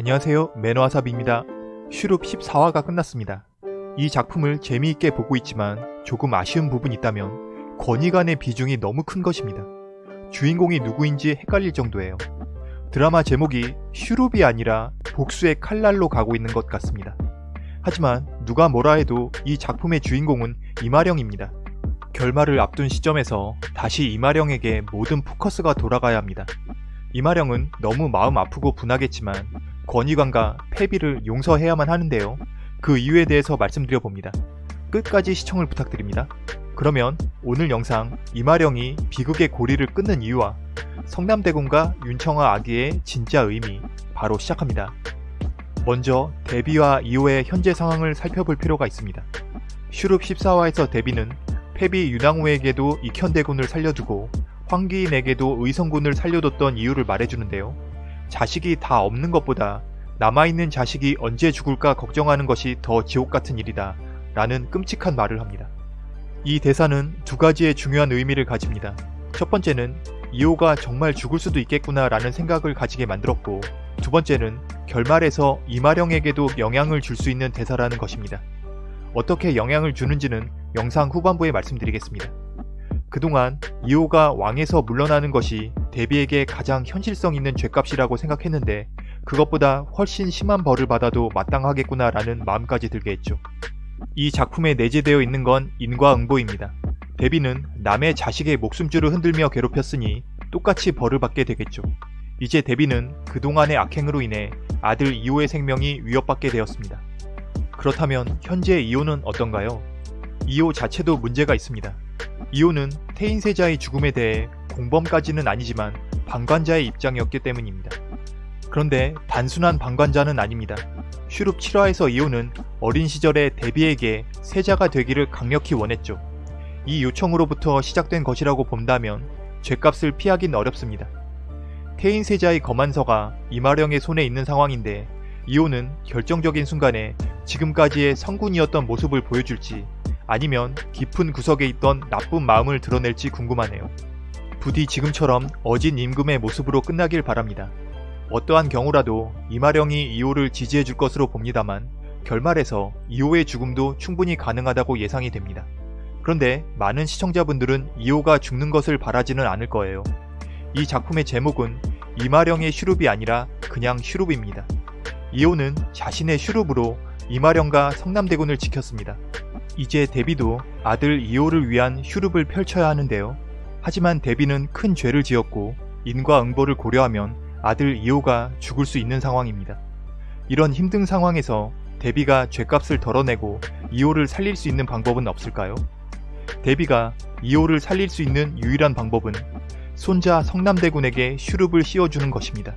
안녕하세요 매너와삽입니다. 슈룹 14화가 끝났습니다. 이 작품을 재미있게 보고 있지만 조금 아쉬운 부분이 있다면 권위관의 비중이 너무 큰 것입니다. 주인공이 누구인지 헷갈릴 정도예요. 드라마 제목이 슈룹이 아니라 복수의 칼날로 가고 있는 것 같습니다. 하지만 누가 뭐라 해도 이 작품의 주인공은 이마령입니다. 결말을 앞둔 시점에서 다시 이마령에게 모든 포커스가 돌아가야 합니다. 이마령은 너무 마음 아프고 분하겠지만 권위관과 패비를 용서해야만 하는데요. 그 이유에 대해서 말씀드려 봅니다. 끝까지 시청을 부탁드립니다. 그러면 오늘 영상 이마령이 비극의 고리를 끊는 이유와 성남대군과 윤청아 아기의 진짜 의미 바로 시작합니다. 먼저 데뷔와 이후의 현재 상황을 살펴볼 필요가 있습니다. 슈룹 14화에서 데뷔는 패비 윤왕후에게도 익현대군을 살려주고 황기인에게도 의성군을 살려뒀던 이유를 말해주는데요. 자식이 다 없는 것보다 남아있는 자식이 언제 죽을까 걱정하는 것이 더 지옥같은 일이다 라는 끔찍한 말을 합니다. 이 대사는 두 가지의 중요한 의미를 가집니다. 첫 번째는 이호가 정말 죽을 수도 있겠구나 라는 생각을 가지게 만들었고 두 번째는 결말에서 이마령에게도 영향을 줄 수 있는 대사라는 것입니다. 어떻게 영향을 주는지는 영상 후반부에 말씀드리겠습니다. 그동안 이호가 왕에서 물러나는 것이 데비에게 가장 현실성 있는 죄값이라고 생각했는데 그것보다 훨씬 심한 벌을 받아도 마땅하겠구나 라는 마음까지 들게 했죠. 이 작품에 내재되어 있는 건 인과응보입니다. 데비는 남의 자식의 목숨줄을 흔들며 괴롭혔으니 똑같이 벌을 받게 되겠죠. 이제 데비는 그동안의 악행으로 인해 아들 이호의 생명이 위협받게 되었습니다. 그렇다면 현재 이호는 어떤가요? 이호 자체도 문제가 있습니다. 이호는 태인세자의 죽음에 대해 공범까지는 아니지만 방관자의 입장이었기 때문입니다. 그런데 단순한 방관자는 아닙니다. 슈룹 7화에서 이호는 어린 시절에 데비에게 세자가 되기를 강력히 원했죠. 이 요청으로부터 시작된 것이라고 본다면 죄값을 피하긴 어렵습니다. 태인 세자의 거만서가 이마령의 손에 있는 상황인데 이호는 결정적인 순간에 지금까지의 성군이었던 모습을 보여줄지 아니면 깊은 구석에 있던 나쁜 마음을 드러낼지 궁금하네요. 부디 지금처럼 어진 임금의 모습으로 끝나길 바랍니다. 어떠한 경우라도 이마령이 이호를 지지해 줄 것으로 봅니다만 결말에서 이호의 죽음도 충분히 가능하다고 예상이 됩니다. 그런데 많은 시청자분들은 이호가 죽는 것을 바라지는 않을 거예요. 이 작품의 제목은 이마령의 슈룹이 아니라 그냥 슈룹입니다. 이호는 자신의 슈룹으로 이마령과 성남대군을 지켰습니다. 이제 데비도 아들 이호를 위한 슈룹을 펼쳐야 하는데요. 하지만 데비는 큰 죄를 지었고 인과응보를 고려하면 아들 이호가 죽을 수 있는 상황입니다. 이런 힘든 상황에서 데비가 죄값을 덜어내고 이호를 살릴 수 있는 방법은 없을까요? 데비가 이호를 살릴 수 있는 유일한 방법은 손자 성남대군에게 슈룹을 씌워주는 것입니다.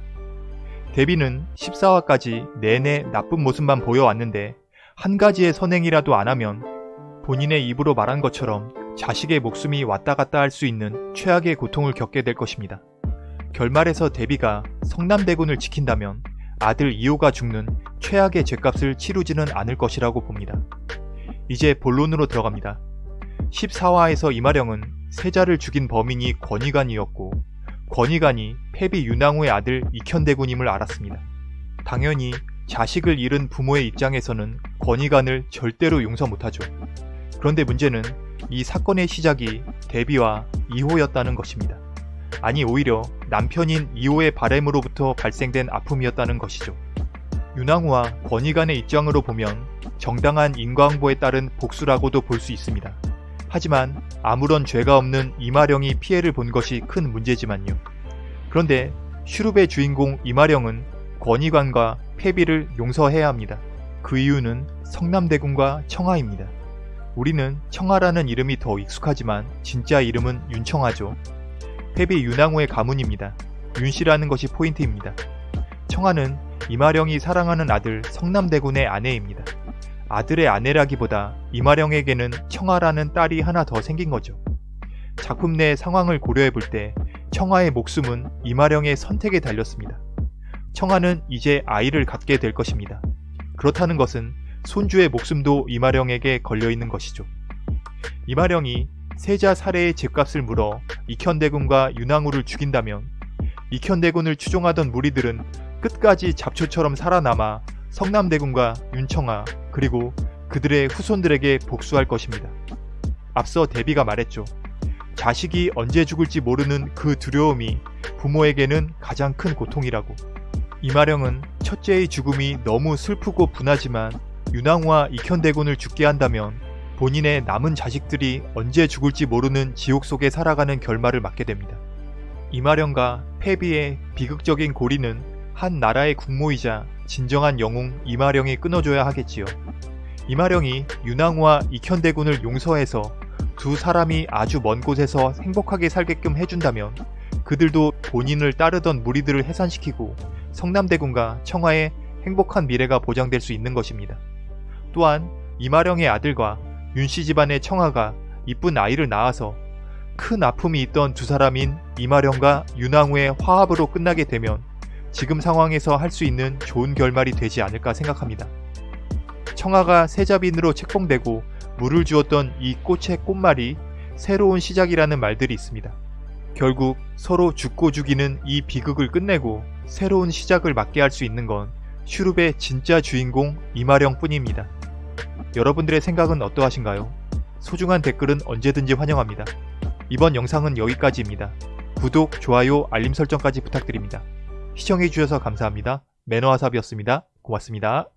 데비는 14화까지 내내 나쁜 모습만 보여왔는데 한 가지의 선행이라도 안 하면 본인의 입으로 말한 것처럼 자식의 목숨이 왔다 갔다 할 수 있는 최악의 고통을 겪게 될 것입니다. 결말에서 데비가 성남대군을 지킨다면 아들 이호가 죽는 최악의 죄값을 치르지는 않을 것이라고 봅니다. 이제 본론으로 들어갑니다. 14화에서 이마령은 세자를 죽인 범인이 권위관이었고 권위관이 패비 윤왕후의 아들 익현대군임을 알았습니다. 당연히 자식을 잃은 부모의 입장에서는 권위관을 절대로 용서 못하죠. 그런데 문제는 이 사건의 시작이 데비와 이호였다는 것입니다. 아니 오히려 남편인 이호의 바램으로부터 발생된 아픔이었다는 것이죠. 윤왕후와 권위관의 입장으로 보면 정당한 인과응보에 따른 복수라고도 볼 수 있습니다. 하지만 아무런 죄가 없는 이마령이 피해를 본 것이 큰 문제지만요. 그런데 슈룹의 주인공 이마령은 권위관과 패비를 용서해야 합니다. 그 이유는 성남대군과 청하입니다. 우리는 청하라는 이름이 더 익숙하지만 진짜 이름은 윤청하죠. 패비 윤왕후의 가문입니다. 윤씨라는 것이 포인트입니다. 청하는 이마령이 사랑하는 아들 성남대군의 아내입니다. 아들의 아내라기보다 이마령에게는 청하라는 딸이 하나 더 생긴 거죠. 작품 내 상황을 고려해 볼 때 청하의 목숨은 이마령의 선택에 달렸습니다. 청하는 이제 아이를 갖게 될 것입니다. 그렇다는 것은 손주의 목숨도 이마령에게 걸려있는 것이죠. 이마령이 세자 살해의 죄값을 물어 익현대군과 윤왕후를 죽인다면 익현대군을 추종하던 무리들은 끝까지 잡초처럼 살아남아 성남대군과 윤청아 그리고 그들의 후손들에게 복수할 것입니다. 앞서 데비가 말했죠. 자식이 언제 죽을지 모르는 그 두려움이 부모에게는 가장 큰 고통이라고. 이마령은 첫째의 죽음이 너무 슬프고 분하지만 윤왕후와 익현대군을 죽게 한다면 본인의 남은 자식들이 언제 죽을지 모르는 지옥 속에 살아가는 결말을 맞게 됩니다. 이마령과 패비의 비극적인 고리는 한 나라의 국모이자 진정한 영웅 이마령이 끊어줘야 하겠지요. 이마령이 윤왕후와 익현대군을 용서해서 두 사람이 아주 먼 곳에서 행복하게 살게끔 해준다면 그들도 본인을 따르던 무리들을 해산시키고 성남대군과 청하의 행복한 미래가 보장될 수 있는 것입니다. 또한 이마령의 아들과 윤씨 집안의 청하가 이쁜 아이를 낳아서 큰 아픔이 있던 두 사람인 이마령과 윤왕후의 화합으로 끝나게 되면 지금 상황에서 할 수 있는 좋은 결말이 되지 않을까 생각합니다. 청하가 세자빈으로 책봉되고 물을 주었던 이 꽃의 꽃말이 새로운 시작이라는 말들이 있습니다. 결국 서로 죽고 죽이는 이 비극을 끝내고 새로운 시작을 맞게 할 수 있는 건 슈룹의 진짜 주인공 이마령 뿐입니다. 여러분들의 생각은 어떠하신가요? 소중한 댓글은 언제든지 환영합니다. 이번 영상은 여기까지입니다. 구독, 좋아요, 알림 설정까지 부탁드립니다. 시청해주셔서 감사합니다. 매너와삽이었습니다. 고맙습니다.